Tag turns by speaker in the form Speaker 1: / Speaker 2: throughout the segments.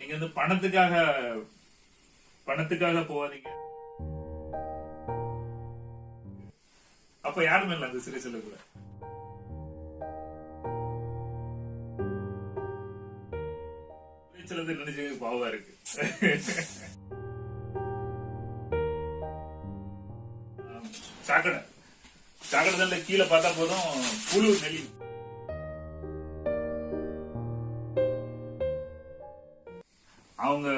Speaker 1: நீங்க வந்து பணத்துக்காக பணத்துக்காக போவாதீங்க அப்ப யாருமே இல்லை அந்த சிறை செல்லக்குள்ள சிலது நினைச்சு பாவா இருக்கு. சாக்கடை. சாக்கடை கீழே பார்த்தா போதும் புழு நெளி அவங்க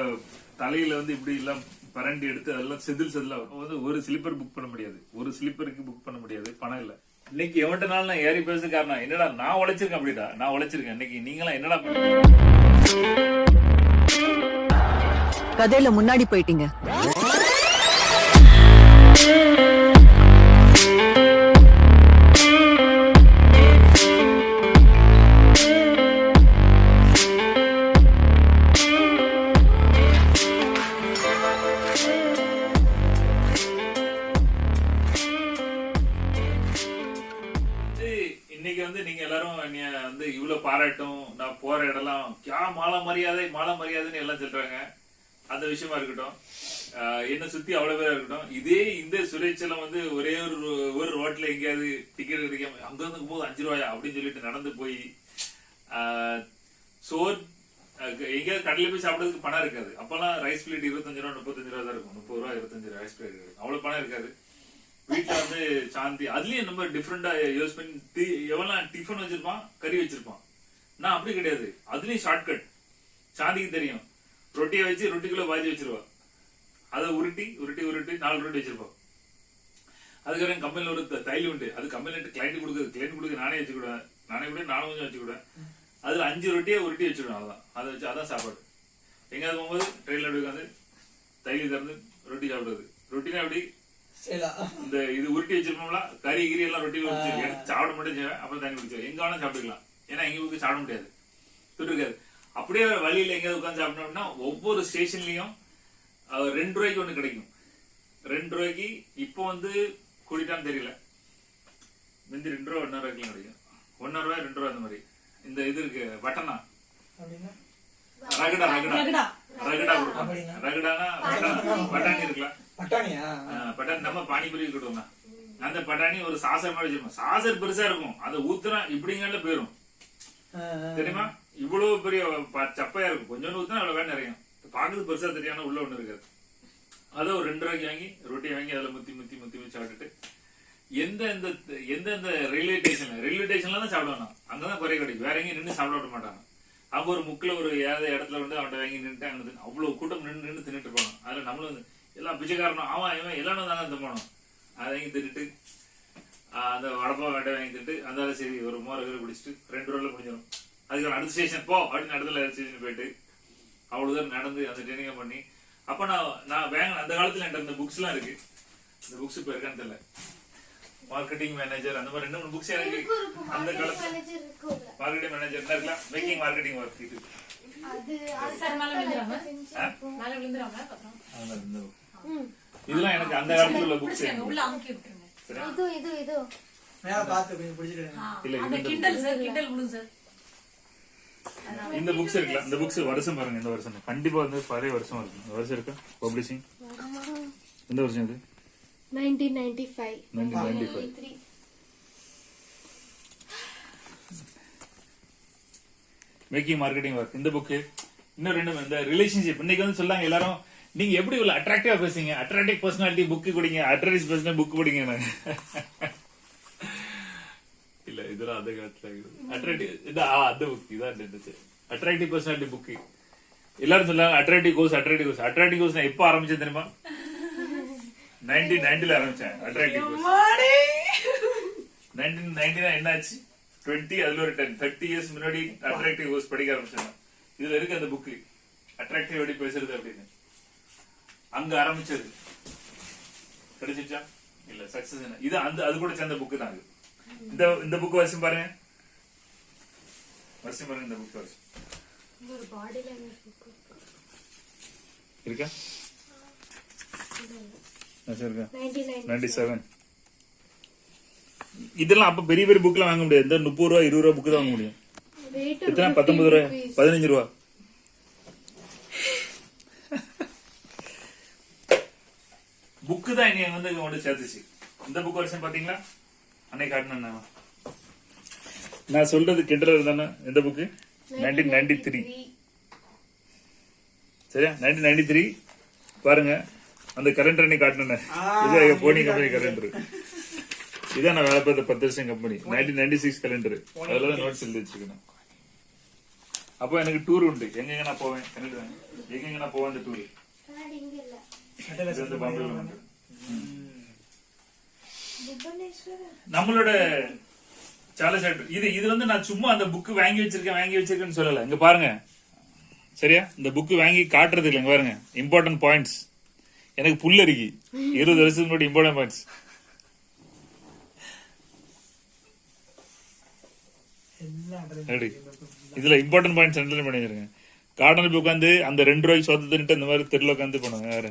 Speaker 1: தலையில வந்து இப்படி எல்லாம் பரண்டி எடுத்து அதெல்லாம் செதில் செதில் வந்து ஒரு ஸ்லிப்பர் புக் பண்ண முடியாது. ஒரு ஸ்லிப்பருக்கு புக் பண்ண முடியாது. பணம் இல்ல. இன்னைக்கு எவன்ட்ட நாள் நான் ஏறி பேச காரணம் என்னடா நான் உழைச்சிருக்கேன் அப்படிடா நான் உழைச்சிருக்கேன். இன்னைக்கு நீங்களாம் என்னடா பண்ணுறீங்க
Speaker 2: கதையில முன்னாடி போயிட்டீங்க.
Speaker 1: இன்னைக்கு வந்து நீங்க எல்லாரும் என்னைய வந்து இவ்வளவு பாராட்டும். நான் போற இடம்லாம் கியா மாலை மரியாதை மாலை மரியாதைன்னு எல்லாம் சொல்றாங்க. அந்த விஷயமா இருக்கட்டும். ஆஹ் என்ன சுத்தி அவ்வளவு பேரா இருக்கட்டும். இதே இந்த சுரேச்சலம் வந்து ஒரே ஒரு ஒரு ரோட்ல எங்கேயாவது டிக்கெட் கிடைக்காம அங்க இருந்து போது அஞ்சு ரூபாயா அப்படின்னு சொல்லிட்டு நடந்து போய் ஆஹ் சோர் எங்கேயாவது கடையில போய் சாப்பிடறதுக்கு பணம் இருக்காது. அப்பெல்லாம் ரைஸ் பிளேட் இருபத்தஞ்சு ரூபா முப்பத்தஞ்சு ரூபா தான் இருக்கும். முப்பது ரூபா இருபத்தஞ்சு ரூபா ரைஸ் பிளேட் அவ்வளவு பணம் இருக்காது. வீட்டுல வந்து சாந்தி. அதுலயும் நம்ம டிஃப்ரெண்டா யூஸ் பண்ணி டி- எவன்லாம் டிஃபன் வச்சிருப்பான் கறி வச்சிருப்பான். நான் அப்படி கிடையாது. அதுலயும் ஷார்ட்கட் சாந்திக்கு தெரியும். ரொட்டியை வச்சு ரொட்டிக்குள்ள பாஜி வச்சிருவா அதை உருட்டி உருட்டி உருட்டி நாலு ரொட்டி வச்சிருப்பான். அதுக்கப்புறம் கம்பெனில ஒரு த- உண்டு. அது கம்பெனிட்டு கிளைண்ட் கொடுக்குறது. கிளைண்ட் கொடுக்க நானே வச்சுக்கிடுவேன் நானே கூட நானும் கொஞ்சம் வச்சுக்கிடுவேன் அதுல அஞ்சு ரொட்டியை உருட்டி வச்சிடுவேன் அதான் அதை வச்சு அதான் சாப்பாடு. எங்கேயாவது போகும்போது ட்ரெயின்ல அப்படி உட்காந்து தைலி திறந்து ரொட்டி சாப்பிடுறது. ரொட்டினா எப்படி? இந்த இது உருட்டி வச்சிருப்போம்ல கறி கிரி எல்லாம் ரொட்டி வச்சு எடுத்து சாப்பிட மட்டும் செய்வேன் அப்புறம் தண்ணி குடிச்சேன் எங்க வேணா சாப்பிட்டுக்கலாம். ஏன்னா எங்க போய் சாப்பிட முடியாது. இருக்காது அப்படியே வழியில எங்கேயாவது உட்காந்து சாப்பிட்டோம்னா ஒவ்வொரு ஸ்டேஷன்லயும் ரெண்டு ரூபாய்க்கு ஒண்ணு கிடைக்கும். ரெண்டு ரூபாய்க்கு இப்போ வந்து குடிட்டான்னு தெரியல. முந்தி ரெண்டு ரூபா ஒன்னரை ரூபாய்க்கு கிடைக்கும். ஒன்னரை ரூபாய் ரெண்டு ரூபா அந்த மாதிரி. இந்த இது இருக்கு பட்டனா ரகடா ரகடா. ரகடா. கொடுப்பாங்க. ரகடானா பட்டாணி இருக்கலாம்.
Speaker 3: பட்டாணியா?
Speaker 1: ஆஹ் பட்டாணி நம்ம பானிபூரி கொடுவோம்னா அந்த பட்டாணி ஒரு சாசர் மாதிரி வச்சிருப்போம். சாசர் பெருசா இருக்கும். அதை ஊத்துனா இப்படிங்கல போயிரும். தெரியுமா? இவ்வளவு பெரிய சப்பையா இருக்கும். கொஞ்சோண்டு ஊத்துனா அவ்வளவு வேணும் நிறையும். பாக்குறது பெருசா தெரியாம உள்ள ஒண்ணு இருக்காது. அதை ஒரு ரெண்டு ரூபாய்க்கு வாங்கி ரொட்டி வாங்கி அதுல முத்தி முத்தி முத்தி முத்தி சாப்பிட்டுட்டு எந்த எந்த எந்த எந்த ரயில்வே ஸ்டேஷன்ல ரயில்வே ஸ்டேஷன்ல தான் அங்கதான் குறை கிடைக்கும். வேற எங்கேயும் நின்று சாப்பிட விட மாட்டாங்க அங்க ஒரு முக்கில் ஒரு ஏதாவது இடத்துல வந்து அவன்கிட்ட வாங்கி நின்றுட்டு அங்க அவ்வளவு கூட்டம் நின்று நின்று தின்னுட்டு இருப்பாங்க அதுல நம்மளும் எல்லாம் பிச்சைக்காரனும் அவன் இவன் எல்லாரும் தாங்க தின்னணும் அதை வாங்கி ஆஹ் அந்த வடப்பா வேட்டை வாங்கி தின்ட்டு அந்த சரி ஒரு மோர கீரை குடிச்சிட்டு ரெண்டு ரூபாய்ல முடிஞ்சிடும் அதுக்கு அடுத்த ஸ்டேஷன் போ அப்படின்னு அடுத்த ஸ்டேஷன் போயிட்டு அவ்வளவு தூரம் நடந்து அந்த ட்ரைனிங் பண்ணி அப்ப நான் நான் வேங்க அந்த காலத்துல என்கிட்ட இந்த புக்ஸ் எல்லாம் இருக்கு. இந்த புக்ஸ் இப்ப இருக்கான்னு தெரியல. மார்க்கெட்டிங் மேனேஜர் அந்த மாதிரி ரெண்டு மூணு புக்ஸ் எனக்கு அந்த காலத்துல. மார்க்கெட்டிங் மேனேஜர் என்ன இருக்கலாம். மேக்கிங் மார்க்கெட்டிங் ஒர்க் இது.
Speaker 4: சார் மேல விழுந்துடாம? மேல விழுந்துடாம? அப்புறம்.
Speaker 1: இதெல்லாம் எனக்கு அந்த காலத்துல உள்ள புக்ஸ்
Speaker 4: உள்ள அமுக்கி விட்டுருங்க.
Speaker 5: இது இது இது.
Speaker 3: மேல பார்த்து கொஞ்சம்
Speaker 1: இல்ல,
Speaker 4: அந்த
Speaker 1: இந்த
Speaker 4: கிண்டல் சார் கிண்டல் விழும் சார்.
Speaker 1: இந்த புக்ஸ் இருக்குல்ல இந்த புக்ஸ் வருஷம் பாருங்க இந்த வருஷம். கண்டிப்பா வந்து பழைய வருஷம் இருக்கும் இந்த வருஷம் இருக்கா? பப்ளிஷிங் எந்த வருஷம் இது?
Speaker 5: 1995
Speaker 1: nineteen ninety five
Speaker 5: 93
Speaker 1: making marketing work இந்த புக்கு இன்னும் ரெண்டு இந்த ரிலேஷன்ஷிப் இன்னைக்கு வந்து சொல்லாங்க எல்லாரும் நீங்க எப்படி இவ்வளவு அட்ராக்டிவா பேசுங்க அட்ராக்டிவ் பர்சனாலிட்டி புக்கு குடிங்க அட்ராக்டிவ் பர்சனல் புக் குடிங்க இல்ல இதெல்லாம் அந்த காலத்துல அட்ராக்டிவ் இந்த ஆ அந்த புக் இதான் இருந்துச்சு அட்ராக்டிவ் பர்சனாலிட்டி புக்கு எல்லாரும் சொல்லாங்க attractive course attractive course attractive course நான் எப்போ ஆரம்பிச்சேன் தெரியுமா? நைன்டீன் நைன்டில ஆரம்பிச்சேன் அட்ராக்டிவ் கோர்ஸ் நைன்டீன் நைன்டி என்னாச்சு? டுவெண்ட்டி அதுல ஒரு டென் தேர்ட்டி இயர்ஸ் முன்னாடி அட்ராக்டிவ் கோர்ஸ் படிக்க ஆரம்பிச்சேன். இதுல இருக்கு அந்த புக்கு அட்ராக்டிவ் எப்படி பேசுறது அப்படின்னு. அங்க ஆரம்பிச்சது. கிடைச்சிச்சா இல்ல சக்சஸ் இது அந்த அது கூட சேர்ந்த புக்கு தான் இது இந்த இந்த புக் வருஷம் பாருங்க. வருஷம் பாருங்க இந்த புக் வருஷம்
Speaker 5: ஒரு பாடி லாங்குவேஜ் புக்
Speaker 1: இருக்கா. வருஷம் இருக்கா?
Speaker 5: 1990
Speaker 1: நைன்டி செவன் இதெல்லாம் அப்ப பெரிய பெரிய புக்லாம் வாங்க முடியாது. இந்த முப்பது ரூபா இருபது ரூபா புக்கு தான் வாங்க முடியும். எத்தனை? பத்தொன்பது ரூபாய் பதினஞ்சு ரூபா. புக்கு தான் என்னைய வந்து கொண்டு சேர்த்துச்சு. இந்த புக் வருஷம் பாத்தீங்களா அன்னைக்கு காட்டினேன் நான். சொல்றது கிண்டல் தானே? இந்த புக்கு? நைன்டீன் நைன்டி த்ரீ சரியா? நைன்டீன் நைன்டி த்ரீ பாருங்க. அந்த கலண்டர் அன்னைக்கு காட்டினேன் இது போனி கம்பெனி கலண்டர் இதான் நான் வேலை பார்த்த பத்து வருஷம் company nineteen ninety six calendar அதுல தான் நோட்ஸ் எழுதி வச்சுக்கணும் அப்போ எனக்கு டூர் உண்டு. எங்கெங்க நான் போவேன்? எங்கெங்க நான் போவேன் அந்த டூர்
Speaker 5: கண்ணாடி இங்க இல்ல
Speaker 1: இது வந்து பாம்பேல உண்டு
Speaker 5: புவனேஸ்வரர்
Speaker 1: நம்மளோட சார்லி சாப்டர் இது இது வந்து நான் சும்மா அந்த புக் வாங்கி வச்சிருக்கேன் வாங்கி வச்சிருக்கேன்னு சொல்லல. இங்க பாருங்க. சரியா? இந்த புக் வாங்கி காட்டுறது இல்ல இங்க பாருங்க. இம்பார்ட்டன்ட் பாயிண்ட்ஸ் எனக்கு புல் அரிக்கி இருபது வருஷத்துக்கு முன்னாடி இம்பார்ட்டன்ட் பாயிண்ட்ஸ்
Speaker 3: எல்லாம்
Speaker 1: ரெடி இதுல இம்பார்ட்டன்ட் பாயிண்ட்ஸ் அண்டர்லைன் பண்ணிருங்க கார்டன் புக் வந்து அந்த ரெண்டு ரூபாய்க்கு சொத்து தின்ட்டு இந்த மாதிரி தெருல உட்காந்து பண்ணுவாங்க வேற.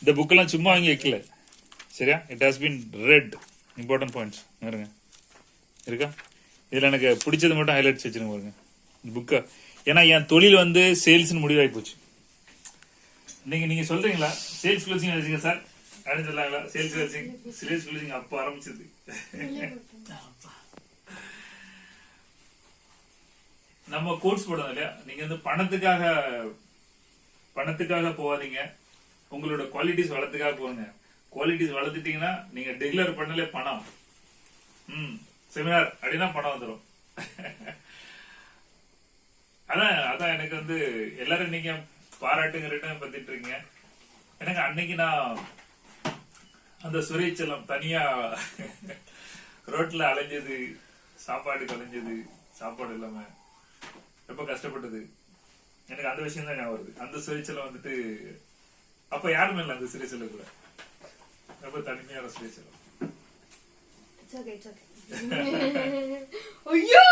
Speaker 1: இந்த புக்கெல்லாம் சும்மா வாங்கி வைக்கல. சரியா? It has been read important points பாருங்க இருக்கா? இதுல எனக்கு பிடிச்சது மட்டும் ஹைலைட்ஸ் வச்சுருங்க பாருங்க. இந்த புக்கை ஏன்னா என் தொழில் வந்து சேல்ஸ்னு முடிவாகி போச்சு. நீங்க நீங்க சொல்றீங்களா? சேல்ஸ் க்ளோசிங் வச்சுங்க சார். அப்படின்னு சொல்லாங்களா சேல்ஸ் க்ளோசிங் சேல்ஸ் க்ளோசிங் அப்போ ஆரம்பிச்சது. நம்ம கோர்ஸ் போடுறோம் இல்லையா? நீங்க வந்து பணத்துக்காக பணத்துக்காக போகாதீங்க. உங்களோட குவாலிட்டிஸ் வளர்த்துக்காக போங்க குவாலிட்டிஸ் வளர்த்துட்டீங்கன்னா நீங்க டிக்ளேர் பண்ணலே பணம். ம் செமினார் அப்படின்னா பணம் வந்துடும் அதான் அதான் எனக்கு வந்து எல்லாரும் நீங்க பாராட்டுங்க ரிட்டர்ன் பத்திட்டு இருக்கீங்க. எனக்கு அன்னைக்கு நான் அந்த சுரேச்சலம் தனியா ரோட்ல அலைஞ்சது சாப்பாடு கலைஞ்சது சாப்பாடு இல்லாம ரொம்ப கஷ்டப்பட்டது. எனக்கு அந்த விஷயம் தான் ஞாபகம் வருது. அந்த சுரேச்சலம் வந்துட்டு அப்ப யாருமே இல்லை அந்த சுரேச்சல கூட. ரொம்ப தனிமையான
Speaker 5: இட்ஸ் ஓகே
Speaker 4: ஐயோ!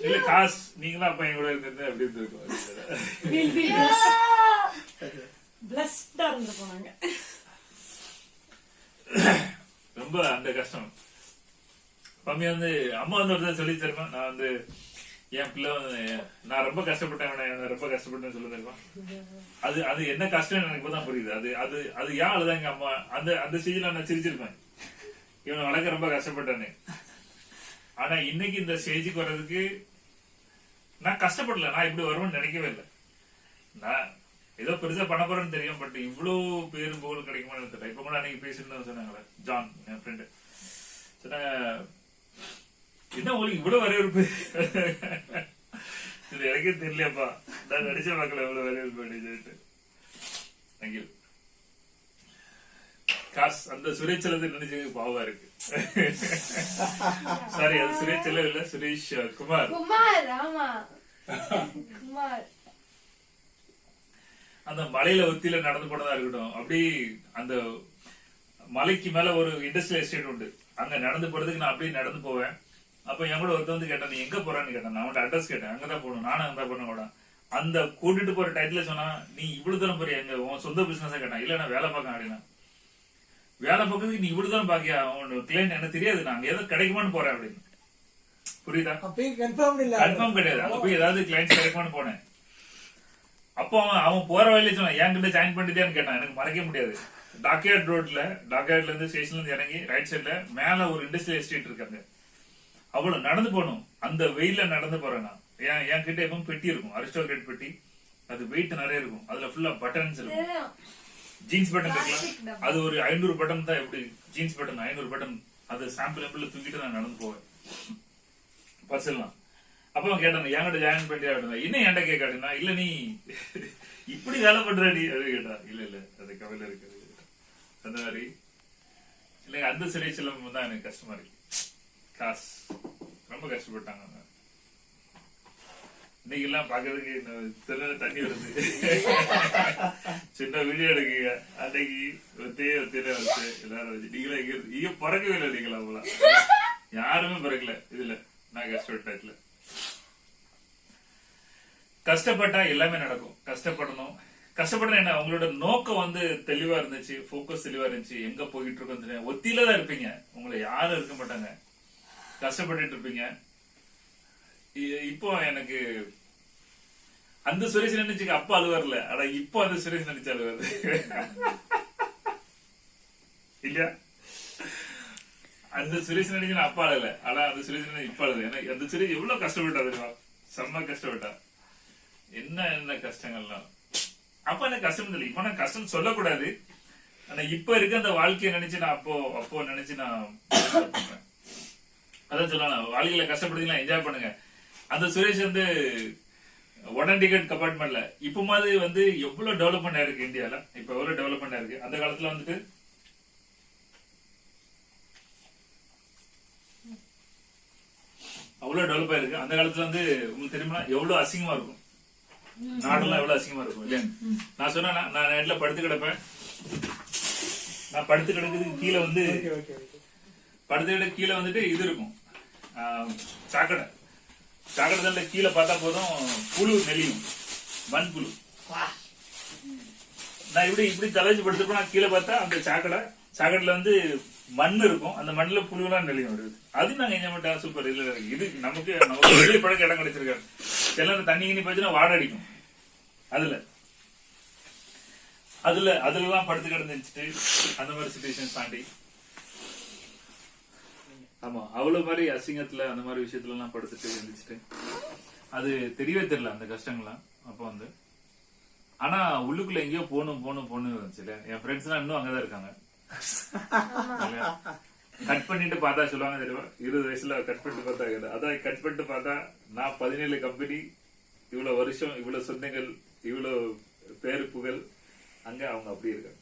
Speaker 1: இல்ல காசு நீங்களும் அப்ப என் கூட இருக்கிறது அப்படி இருந்திருக்கும்? ரொம்ப அந்த கஷ்டம். மம்மி வந்து அம்மா வந்து ஒரு சொல்லி தருமா? நான் வந்து என் பிள்ளை வந்து நான் ரொம்ப கஷ்டப்பட்டேன் ரொம்ப கஷ்டப்பட்டேன்னு சொல்லி அது அது என்ன கஷ்டம் எனக்கு இப்பதான் புரியுது. அது அது அது ஏன் அழுதான் எங்க அம்மா? அந்த அந்த ஸ்டேஜ்ல நான் சிரிச்சிருப்பேன். இவனை வளர்க்க ரொம்ப கஷ்டப்பட்டேன்னு ஆனா இன்னைக்கு இந்த ஸ்டேஜுக்கு வர்றதுக்கு நான் கஷ்டப்படல. நான் இப்படி வருவேன்னு நினைக்கவே இல்லை. நான் ஏதோ பெருசா பண்ண போறேன்னு தெரியும் பட் இவ்வளவு பேரும் புகழ் கிடைக்குமான்னு தெரியல இப்ப கூட அன்னைக்கு பேசிட்டு சொன்னாங்களே ஜான் என் ஃப்ரெண்டு சொன்ன என்ன உங்களுக்கு இவ்வளவு வரவேற்பு? இது எனக்கே தெரியலையாப்பா நான் நடிச்ச பார்க்கல இவ்வளவு வரவேற்பு அப்படின்னு தேங்க்யூ காஸ் அந்த சுரேச்சலத்தை நினைச்சது பாவா இருக்கு. சாரி அது சுரேச்சலம் இல்ல சுரேஷ் குமார்.
Speaker 5: குமார் ஆமா. குமார்.
Speaker 1: அந்த மலையில ஒத்தியில நடந்து போனதா இருக்கட்டும். அப்படி அந்த மலைக்கு மேல ஒரு இண்டஸ்ட்ரியல் எஸ்டேட் உண்டு. அங்க நடந்து போறதுக்கு நான் அப்படியே நடந்து போவேன். அப்ப என் கூட ஒருத்தன் வந்து கேட்டான் நீ எங்க போறான்னு கேட்டான். நான் அவன்கிட்ட அட்ரஸ் கேட்டேன். அங்கதான் போகணும். நானும் அங்கதான் போன கூட அந்த கூட்டிட்டு போற டைத்துல சொன்னா நீ இவ்வளவு தூரம் போறிய? எங்க உன் சொந்த பிசினஸ் கேட்டான். இல்ல நான் வேலை பார்க்க அப்படின்னா வேலை பார்க்கறதுக்கு நீ இவ்வளவு தூரம் பாக்கியா? உன் கிளைண்ட் எனக்கு தெரியாது. நான் அங்க ஏதோ கிடைக்குமான்னு போறேன் அப்படின்னு. புரியுதா?
Speaker 3: கன்ஃபார்ம்
Speaker 1: கிடையாது. அங்க போய் ஏதாவது கிளைண்ட் கிடைக்குமான்னு போனேன். அப்போ அவன் அவன் போற வழியில சொன்னான் என்கிட்ட ஜாயின் பண்ணிட்டேன்னு கேட்டான். எனக்கு மறக்க முடியாது. டாக்யார்ட் ரோட்ல டாக்யார்ட்ல இருந்து ஸ்டேஷன்ல இருந்து இறங்கி ரைட் சைடுல மேல ஒரு இண்டஸ்ட்ரியல் எஸ்டேட் இருக்காங்க அவ்வளவு நடந்து போகணும். அந்த வெயில்ல நடந்து போறேன் நான். என் என் கிட்ட எப்பவும் பெட்டி இருக்கும். அரிஸ்டோகிரேட் பெட்டி. அது வெயிட் நிறைய இருக்கும். அதுல ஃபுல்லா பட்டன்ஸ் இருக்கும். ஜீன்ஸ் பட்டன் அது ஒரு ஐநூறு பட்டன் தான் எப்படி? ஜீன்ஸ் பட்டன் ஐநூறு பட்டன் அது சாம்பிள் எம்பிள் தூக்கிட்டு நான் நடந்து போவேன். பர்சல்லாம் அப்ப அவன் கேட்டான் என்கிட்ட ஜாயின் பண்ணியா? அப்படின்னா என்ன என்கிட்ட கேட்காடுனா இல்ல நீ இப்படி வேலை பண்றாடி அது கேட்டா இல்ல இல்ல அது கவலை இருக்கு அது கேட்டா. அந்த மாதிரி. இல்லைங்க அந்த சிறை செல்லம் தான் எனக்கு கஷ்டமா இருக்கு. காசு. ரொம்ப கஷ்டப்பட்டாங்க இன்னைக்கு எல்லாம் பாக்குறதுக்கு இன்னும் தண்ணி வருது. சின்ன வீடியோ எடுக்குங்க. அன்னைக்கு ஒத்தே ஒத்தையில வந்து எல்லாரும் வச்சு நீங்களே இங்க இங்க பிறக்கவே இல்லை நீங்களா அவங்களா யாருமே பிறக்கல இதுல. நான் கஷ்டப்பட்டதுல கஷ்டப்பட்டா எல்லாமே நடக்கும். கஷ்டப்படணும். கஷ்டப்படணும் என்ன? உங்களோட நோக்கம் வந்து தெளிவா இருந்துச்சு ஃபோக்கஸ் தெளிவா இருந்துச்சு. எங்க போயிட்டு இருக்கோம் தெரியும் ஒத்தியில தான் இருப்பீங்க. உங்களை யாரும் இருக்க மாட்டாங்க. கஷ்டப்பட்டுட்டு இருப்பீங்க. இப்போ எனக்கு அந்த சுரேஷ் நினைச்சுக்கு அப்பா அழுவார்ல ஆனா இப்போ அந்த சுரேஷ் நினைச்சு அழுவாரு இல்லையா? அந்த சுரேஷ் நினைச்சு நான் அப்பா அழல ஆனா அந்த சுரேஷ் நினைச்சு இப்ப அழுது ஏன்னா அந்த சுரேஷ் எவ்வளவு கஷ்டப்பட்டா தெரியுமா? செம்ம கஷ்டப்பட்டா என்ன என்ன கஷ்டங்கள்லாம்? அப்ப எனக்கு கஷ்டம் இல்லை இப்ப நான் கஷ்டம் சொல்லக்கூடாது. ஆனா இப்ப இருக்க அந்த வாழ்க்கையை நினைச்சு நான் அப்போ அப்போ நினைச்சு நான் அதான் சொல்லலாம் வாழ்க்கையில கஷ்டப்படுத்தீங்களா என்ஜாய் பண்ணுங்க. அந்த சுரேஷ் வந்து உடன் டிக்கெட் கம்பார்ட்மெண்ட்ல இப்ப மாதிரி வந்து எவ்வளவு டெவலப்மெண்ட் ஆயிருக்கு இந்தியால? இப்ப எவ்வளவு டெவலப்மெண்ட் ஆயிருக்கு? அந்த காலத்துல வந்துட்டு அவ்வளவு டெவலப் ஆயிருக்கு. அந்த காலத்துல வந்து உங்களுக்கு தெரியுமா எவ்வளவு அசிங்கமா இருக்கும்? நாடெல்லாம் எவ்வளவு அசிங்கமா இருக்கும் இல்லையா? நான் சொன்னா நான் நைட்ல படுத்து கிடப்பேன். நான் படுத்து கிடக்குறதுக்கு கீழே வந்து படுத்து கிடக்கு கீழே வந்துட்டு இது இருக்கும். சாக்கடை சாக்கடை கீழே பார்த்தா போதும் புழு நெளியும். மண் புழு நான் இப்படி இப்படி தலைச்சு படுத்துப்போம் நான் கீழே பார்த்தா அந்த சாக்கடை சாக்கடையில வந்து மண் இருக்கும். அந்த மண்ணுல புழுலாம் நெளியும் வருது அது நாங்க என்ஜாய் பண்ணிட்டா சூப்பர் இருக்கு. இது நமக்கு நமக்கு வெளியே பழக்க இடம் கிடைச்சிருக்காரு சில நேரம் தண்ணி கிண்ணி போச்சுன்னா வாடை அடிக்கும். அதுல. அதுல அதுல எல்லாம் படுத்து கிடந்துச்சுட்டு அந்த மாதிரி சுச்சுவேஷன் தாண்டி ஆமா அவ்வளவு மாதிரி அசிங்கத்துல அந்த மாதிரி விஷயத்துல எல்லாம் படுத்துட்டு எழுந்திரிச்சிட்டு அது தெரியவே தெரியல அந்த கஷ்டங்கள்லாம் அப்போ வந்து. ஆனா உள்ளுக்குள்ள எங்கேயோ போகணும் போகணும் போகணும் இருந்துச்சுல என் ஃப்ரெண்ட்ஸ் எல்லாம் இன்னும் அங்கதான் இருக்காங்க. கட் பண்ணிட்டு பார்த்தா சொல்லுவாங்க தெரியுமா? இருபது வயசுல கட் பண்ணிட்டு பார்த்தா கேட்டா. அதான் கட் பண்ணிட்டு பார்த்தா நான் பதினேழு கம்பெனி இவ்வளவு வருஷம் இவ்வளவு சொந்தங்கள் இவ்வளவு பேரு புகழ் அங்க அவங்க அப்படி இருக்காங்க.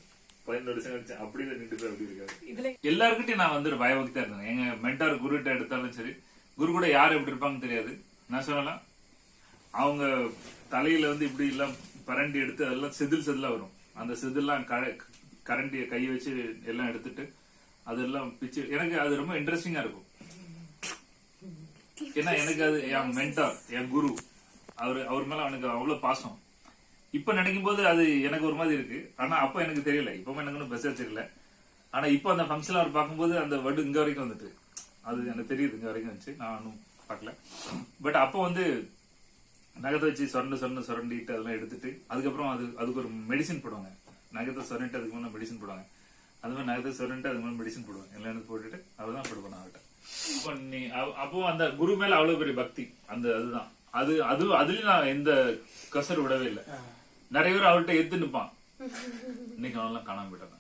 Speaker 1: பதினேழு வருஷம் கழிச்சு அப்படியே நின்று போய் அப்படி இருக்காங்க
Speaker 4: இதுல
Speaker 1: எல்லாருக்கிட்டையும் நான் வந்து பயபக்தியா இருந்தேன். எங்க மென்டார் குருகிட்ட எடுத்தாலும் சரி குரு கூட யார் எப்படி இருப்பாங்கன்னு தெரியாது. நான் சொல்லலாம் அவங்க தலையில வந்து இப்படி எல்லாம் பரண்டி எடுத்து அதெல்லாம் செதில் செதிலா வரும். அந்த செதில்லாம் கரண்டிய கை வச்சு எல்லாம் எடுத்துட்டு அதெல்லாம் பிச்சு எனக்கு அது ரொம்ப இன்ட்ரெஸ்டிங்கா இருக்கும். ஏன்னா எனக்கு அது என் மென்டார் என் குரு. அவரு அவர் மேல அவனுக்கு அவ்வளவு பாசம். இப்ப நினைக்கும் போது அது எனக்கு ஒரு மாதிரி இருக்கு. ஆனா அப்ப எனக்கு தெரியல. இப்ப எனக்கு ஒன்றும் பெஸ்ட் தெரியல. ஆனா இப்போ அந்த ஃபங்க்ஷன் அவர் பார்க்கும்போது அந்த வடு இங்க வரைக்கும் வந்துட்டு. அது எனக்கு தெரியுது இங்க வரைக்கும் வந்துச்சு. நான் ஒன்றும் பார்க்கல. பட் அப்போ வந்து நகத்தை வச்சு சொரண்டு சொரண்டு சுரண்டிட்டு அதெல்லாம் எடுத்துட்டு அதுக்கப்புறம் அது அதுக்கு ஒரு மெடிசின் போடுவாங்க. நகத்தை சொரண்டிட்டு அதுக்கு முன்னாடி மெடிசின் போடுவாங்க. அது மாதிரி நகத்தை சொரண்டிட்டு அதுக்கு மேலே மெடிசின் போடுவாங்க. எல்லாம் எடுத்து போட்டுட்டு தான் போடுவாங்க அவர்கிட்ட. அப்போ நீ அப்போ அந்த குரு மேல அவ்வளவு பெரிய பக்தி. அந்த அதுதான். அது அது அதுலயும் நான் எந்த கசர் விடவே இல்லை. நிறைய பேர் அவர்கிட்ட எத்து நிப்பான் இன்னைக்கு அவனெல்லாம் காணாம போயிட்டாங்க.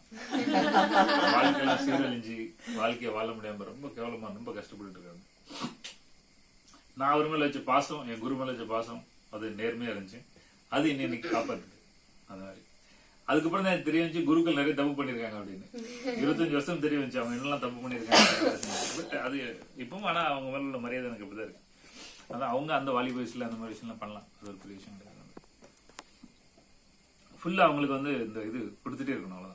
Speaker 1: வாழ்க்கையெல்லாம் சீரழிஞ்சு வாழ்க்கைய வாழ முடியாம ரொம்ப கேவலமா ரொம்ப கஷ்டப்பட்டு இருக்காங்க. நான் அவர் மேல வச்ச பாசம் என் குரு மேல வச்ச பாசம் அது நேர்மையா இருந்துச்சு. அது இன்னைக்கு காப்பாத்துது. அந்த மாதிரி. அதுக்கப்புறம் தான் தெரிய வந்துச்சு குருக்கள் நிறைய தப்பு பண்ணிருக்காங்க அப்படின்னு. இருபத்தஞ்சு வருஷம் தெரிய வந்துச்சு அவங்க என்னெல்லாம் தப்பு பண்ணிருக்காங்க பட் அது இப்பவும் ஆனா அவங்க மேல உள்ள மரியாதை எனக்கு அப்படிதான் இருக்கு. அதான் அவங்க அந்த வாலி வயசுல அந்த மாதிரி விஷயம்லாம் பண்ணலாம். அது ஒரு பெரிய விஷயம் கிடையாது. ஃபுல்லா அவங்களுக்கு வந்து இந்த இது கொடுத்துட்டே இருக்கணும் அவ்வளவுதான்.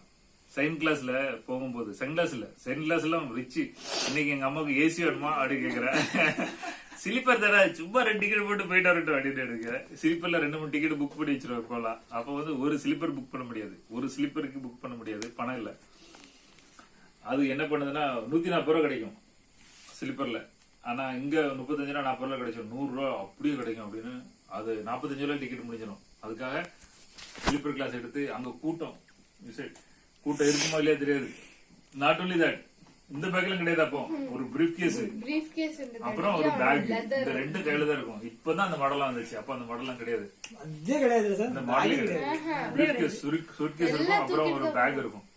Speaker 1: செகண்ட் கிளாஸ்ல போகும்போது செகண்ட் கிளாஸ் இல்ல செகண்ட் கிளாஸ் எல்லாம் ரிச்சு இன்னைக்கு எங்க அம்மாவுக்கு ஏசி வேணுமா? அப்படின்னு கேக்குறேன் ஸ்லீப்பர் தர சும்மா ரெண்டு டிக்கெட் போட்டு போயிட்டு வரட்டும் அப்படின்னு எடுக்கிறேன் ஸ்லீப்பர்ல ரெண்டு மூணு டிக்கெட் புக் பண்ணி வச்சிருவேன் போலாம் அப்ப வந்து ஒரு ஸ்லீப்பர் புக் பண்ண முடியாது. ஒரு ஸ்லீப்பருக்கு புக் பண்ண முடியாது. பணம் இல்ல. அது என்ன பண்ணுதுன்னா நூத்தி நாற்பது ரூபா கிடைக்கும் ஸ்லீப்பர்ல ஆனா இங்க முப்பத்தஞ்சு ரூபா நாற்பது ரூபா கிடைக்கும் நூறு ரூபா அப்படியே கிடைக்கும் அப்படின்னு அது நாற்பத்தஞ்சு ரூபா டிக்கெட் முடிஞ்சிடும் அதுக்காக ஸ்லீப்பர் கிளாஸ் எடுத்து அங்க கூட்டம். கூட்டம் இருக்குமா இல்லையா தெரியாது. நாட் only that இந்த பேக்ல கிடையாது அப்போ. ஒரு பிரீஃப் கேஸ் அப்புறம் ஒரு பேக் இந்த ரெண்டு கையில தான் இருக்கும். இப்பதான் அந்த மாடலாம் வந்துச்சு. அப்ப அந்த மாடலாம் கிடையாது.
Speaker 3: அதே கிடையாது சார்.
Speaker 1: இந்த மாடலே கிடையாது. பிரீஃப் கேஸ் சுட்கேஸ் இருக்கும். அப்புறம் ஒரு பேக் இருக்கும்.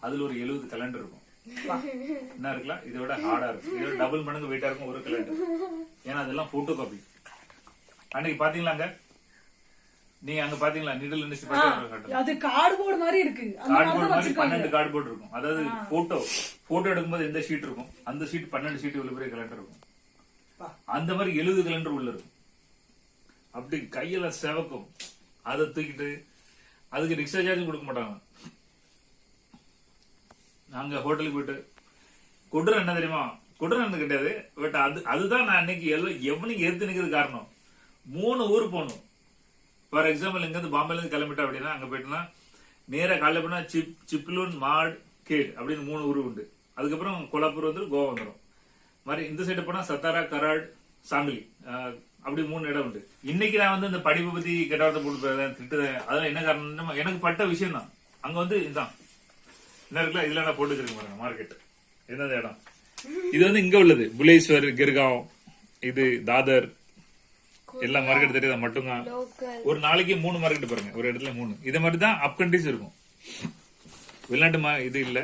Speaker 1: அதுல ஒரு எழுபது கலண்டர் இருக்கும். என்ன இருக்கலாம்? இதை விட ஹார்டா இருக்கும் இதோட டபுள் மடங்கு வெயிட்டா இருக்கும் ஒரு கலண்டர் ஏன்னா அதெல்லாம் போட்டோ காப்பி அன்னைக்கு பாத்தீங்களாங்க நீங்க அங்க பாத்தீங்களா நிடல் பார்த்தா
Speaker 4: அது கார்டுபோர்டு மாதிரி இருக்கு.
Speaker 1: கார்ட்போர்ட்
Speaker 4: மாதிரி
Speaker 1: பன்னெண்டு கார்ட்போர்ட் இருக்கும். அதாவது போட்டோ போட்டோ எடுக்கும்போது எந்த ஷீட் இருக்கும்? அந்த ஷீட் பன்னெண்டு ஷீட் இவ்வளவு பெரிய கலண்டர் இருக்கும். அந்த மாதிரி எழுபது கலண்டர் உள்ள இருக்கும். அப்படி கையில செவக்கும். அதை தூக்கிட்டு அதுக்கு ரிக்ஷா சார்ஜும் கொடுக்க மாட்டாங்க. நாங்கள் ஹோட்டலுக்கு போயிட்டு கொடூரம் என்ன தெரியுமா? கொடூரம் என்ன கிடையாது பட் அது அதுதான் நான் அன்னைக்கு எல்லாம் எவனுக்கு எடுத்து நிக்கிறது காரணம். மூணு ஊர் போகணும். ஃபார் எக்ஸாம்பிள் இங்கேருந்து பாம்பேலேருந்து கிளம்பிட்டா அப்படின்னா அங்கே போயிட்டுனா நேராக காலையில் போனா சிப் சிப்லூன் மாட் கேட் அப்படின்னு மூணு ஊர் உண்டு. அதுக்கப்புறம் கோலாப்பூர் வந்து கோவா வந்துடும் மாதிரி இந்த சைடு போனால் சத்தாரா கராட் சாங்கலி அப்படி மூணு இடம் உண்டு. இன்னைக்கு நான் வந்து இந்த படிப்பு பத்தி கெட்டவார்த்தை போட்டு போயிருந்தேன் திட்டுதேன் அதெல்லாம் என்ன காரணம் எனக்கு பட்ட விஷயம் தான் அங்க வந்து இதுதான் என்ன இருக்குல்ல இதுல நான் போட்டு வச்சிருக்கேன் பாருங்க மார்க்கெட் எந்தெந்த இடம்? இது வந்து இங்க உள்ளது. புலேஸ்வர் கிர்காவ் இது தாதர். எல்லா மார்க்கெட் தெரியுதா? மட்டும்தான். ஒரு நாளைக்கு மூணு மார்க்கெட் பாருங்க. ஒரு இடத்துல மூணு. இது மாதிரி தான் அப் கண்ட்ரிஸ் இருக்கும். வெளிநாட்டு மா இது இல்ல.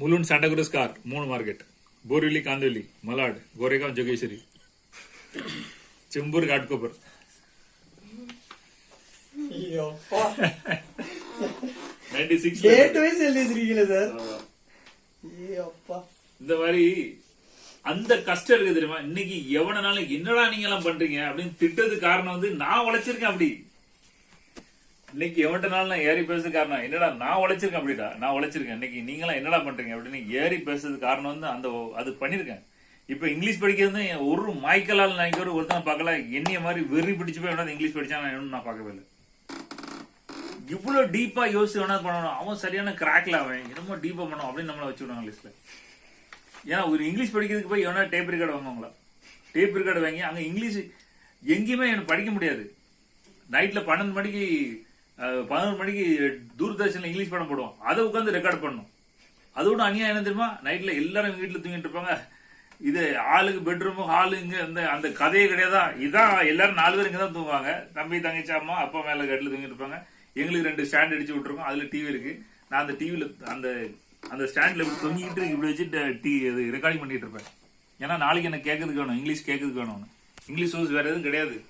Speaker 1: முலுன் சாண்டாகுரஸ் கார். மூணு market Borivali Kandivali Malad Goregaon Jogeshwari. Chembur Ghatkopar.
Speaker 3: Date wise எழுதி வச்சிருக்கீங்களா சார் அப்பா.
Speaker 1: இந்த மாதிரி அந்த கஷ்டம் இருக்கு தெரியுமா? இன்னைக்கு எவனாலும் என்னடா நீங்க எல்லாம் பண்றீங்க அப்படின்னு திட்டதுக்கு காரணம் வந்து நான் உழைச்சிருக்கேன் அப்படி. இன்னைக்கு எவன்ட்டனாலும் நான் ஏறி பேசுறது காரணம் என்னடா நான் உழைச்சிருக்கேன் அப்படிடா? நான் உழைச்சிருக்கேன். இன்னைக்கு நீங்களாம் என்னடா பண்றீங்க அப்படின்னு ஏறி பேசுறது காரணம் வந்து அந்த அது பண்ணிருக்கேன் இப்ப இங்கிலீஷ் படிக்கிறது ஒரு மாய்க்கலால் நான் ஒரு ஒருத்தனை பார்க்கல என்னைய மாதிரி வெறி பிடிச்சு போய் இங்கிலீஷ் படிச்சா நான் இன்னும் நான் பார்க்கவே இல்லை. இவ்வளவு டீப்பா யோசிச்சு வேணா பண்ணணும். அவன் சரியான கிராக்ல அவன். என்னமோ டீப்பா பண்ணும் அப்படின்னு நம்மள வச்சு விடுவாங்க லிஸ்ட்ல ஏன்னா ஒரு இங்கிலீஷ் படிக்கிறதுக்கு போய் எவனா டேப் ரிகார்டு வாங்குவாங்களா? டேப் ரிகார்டு வாங்கி அங்க இங்கிலீஷ் எங்கேயுமே எனக்கு படிக்க முடியாது. நைட்ல பன்னெண்டு மணிக்கு பதினொரு மணிக்கு தூர்தர்ஷன்ல இங்கிலீஷ் படம் போடுவோம் அதை உட்காந்து ரெக்கார்ட் பண்ணணும். அதோட அநியாயம் என்ன தெரியுமா? நைட்ல எல்லாரும் வீட்டுல தூங்கிட்டு இருப்பாங்க. இது ஆளுக்கு பெட்ரூமு ஹாலு இங்க இந்த அந்த கதையே கிடையாதா? இதான் எல்லாரும் நாலு பேர் இங்கே தான் தூங்குவாங்க. தம்பி தங்கச்சி அம்மா அப்பா மேல கட்டில தூங்கிட்டு இருப்பாங்க. எங்களுக்கு ரெண்டு ஸ்டாண்ட் அடிச்சு விட்டுருக்கோம். அதுல டிவி இருக்கு. நான் அந்த டிவில அந்த அந்த ஸ்டாண்ட்ல இப்படி தொங்கிட்டு இப்படி வச்சுட்டு டி இது ரெக்கார்டிங் பண்ணிட்டு இருப்பேன். ஏன்னா நாளைக்கு எனக்கு கேட்கறதுக்கு வேணும். இங்கிலீஷ் கேட்கறதுக்கு வேணும் இங்கிலீஷ் சோர்ஸ் வேற எதுவும் கிடையாது.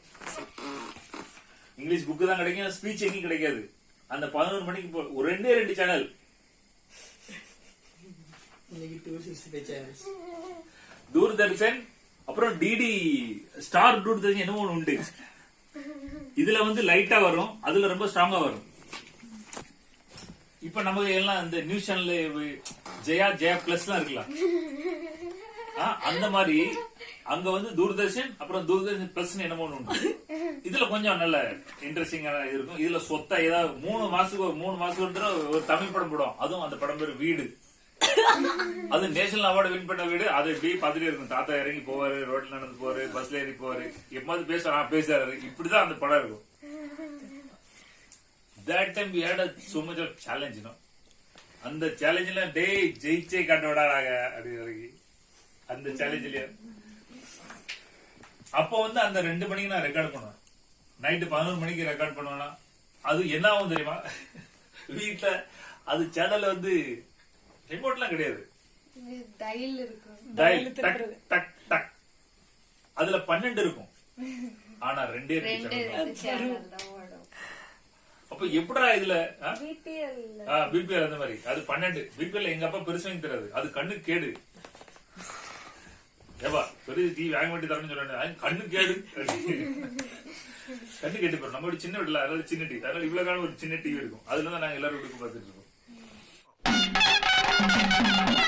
Speaker 1: இங்கிலீஷ் புக்கு தான் கிடைக்கும். ஸ்பீச் எங்கேயும் கிடைக்காது. அந்த பதினோரு மணிக்கு போ- ஒரு ரெண்டே ரெண்டு சேனல் தூர்தர்ஷன் அப்புறம் டிடி ஸ்டார் தூர்தர்ஷன் என்னமோ ஒண்ணு உண்டு. இதுல வந்து லைட்டா வரும் அதுல ரொம்ப ஸ்ட்ராங்கா வரும். இப்ப நம்ம எல்லாம் இந்த நியூஸ் சேனல்ல ஜெயா ஜெயா பிளஸ் எல்லாம் இருக்கலாம். அந்த மாதிரி அங்க வந்து தூர்தர்ஷன் அப்புறம் தூர்தர்ஷன் பிளஸ் என்னமோ ஒண்ணு இதுல கொஞ்சம் நல்ல இன்ட்ரெஸ்டிங்கா இருக்கும். இதுல சொத்தா ஏதாவது மூணு மாசத்துக்கு ஒரு மூணு மாசத்துக்கு ஒரு தடவை ஒரு தமிழ் படம் போடும் அதுவும் அந்த படம் பேர் வீடு. அது நேஷனல் அவார்டு வின் பண்ண வீடு. அது இப்படி பார்த்துட்டே இருக்கும். தாத்தா இறங்கி போவாரு ரோட்ல நடந்து போவாரு பஸ்ல ஏறி போவாரு. எப்போது பேசுறா பேசுறாரு இப்படிதான் அந்த படம் இருக்கும். That time we had so much of challenge அந்த சேலஞ்சில டேய் ஜெயிச்சே காட்டோடா நாங்க அப்படின்னு இறங்கி அந்த சேலஞ்சில அப்போ வந்து அந்த ரெண்டு மணிக்கு நான் ரெக்கார்ட் பண்ணுவேன். நைட்டு பதினோரு மணிக்கு ரெக்கார்ட் பண்ணுவேன்னா அது என்ன ஆகும் தெரியுமா? வீட்டுல அது சேனல் வந்து ரிமோட்லாம் கிடையாது.
Speaker 5: டைல் இருக்கும்.
Speaker 1: டயல் டக் டக் டக் அதுல பன்னெண்டு இருக்கும். ஆனா ரெண்டே ரெண்டு அப்ப எப்படா இதுல
Speaker 5: பிபிஎல்
Speaker 1: அந்த மாதிரி. அது பன்னெண்டு. பிபிஎல் எங்க அப்பா பெருசு வாங்கி தராது அது கண்ணு கேடு. ஏப்பா பெரிய டிவி வாங்க வேண்டி தரணும்னு சொல்றாங்க கண்ணு கேடு. கண்ணு கேட்டு போறோம் நம்ம ஒரு சின்ன வீட்டுல அதாவது சின்ன டிவி அதனால இவ்வளவு காலம் ஒரு சின்ன டிவி இருக்கும். அதுல தான் நாங்க எல்லாரும் வீட்டுக்கு பார்த்துட்டு இருப்போம். Thank you.